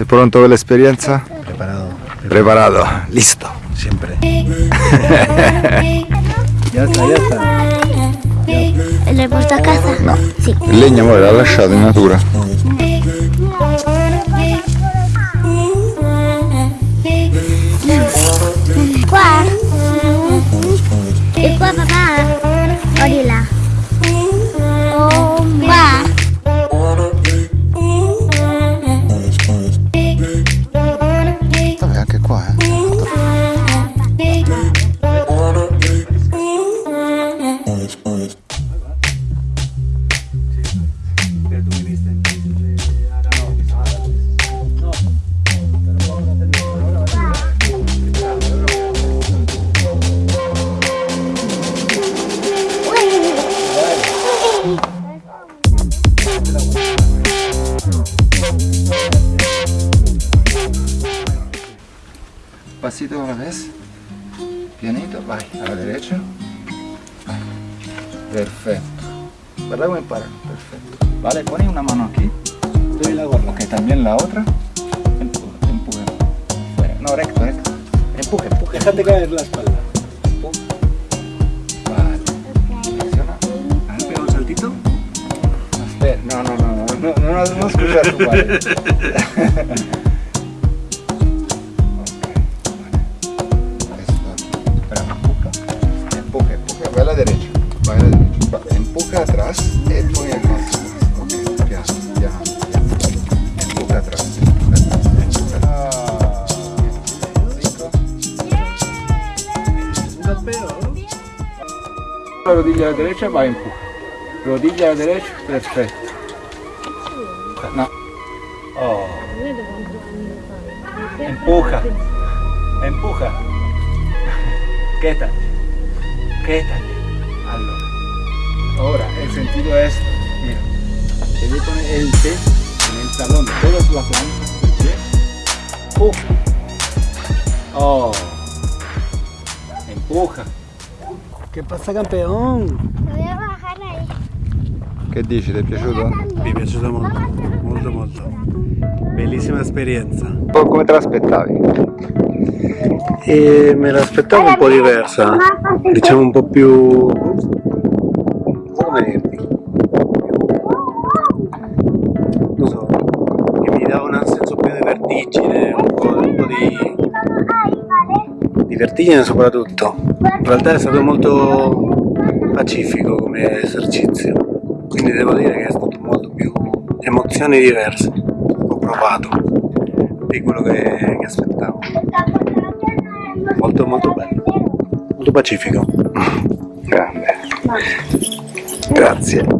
¿Estás pronto la experiencia? Preparado. Preparado. Listo. Siempre. ya está, ya está. ¿Le porto a casa? No. Sì. Il legno poi l'ha lasciato in natura. Pasito a la vez. Pianito, vai. A la derecha. Perfecto. ¿Verdad, buen para? Perfecto. Vale, pones una mano aquí. La gorra. Ok, también la otra. Empuje, empuje. No, recto, recto. Empuje, empuje. Déjate caer la espalda. Empuje. Vale. Presiona. Ahora pega un saltito. No, no, no, no, no, no, no, escuchas tu padre. Empuje, empuje, ve a la derecha. Eh, empuja atrás, empuja atrás. Ok, ya. Empuja. La ah, rodilla derecha va a empujar. Rodilla derecha, perfecto. No. Oh. Empuja. Empuja. Quédate. Quédate. Ahora, el sentido es, mira, debe poner el pie en el talón de todas las plantas del pie. Empuja. Oh. Empuja. ¿Qué pasa, campeón? Voy a bajar ahí. Che dici, ti è piaciuto? Mi è piaciuto molto, molto, molto. Bellissima esperienza. Come te l'aspettavi? E me l'aspettavo un po' diversa, diciamo un po' più... dirti? Non so, che mi dava un senso più di vertigine, un po', un po' di, di vertigine soprattutto. In realtà è stato molto pacifico come esercizio, quindi devo dire che è stato molto più emozioni diverse. Ho provato di quello che, che aspettavo. Molto molto bello, molto pacifico. Grande. Grazie.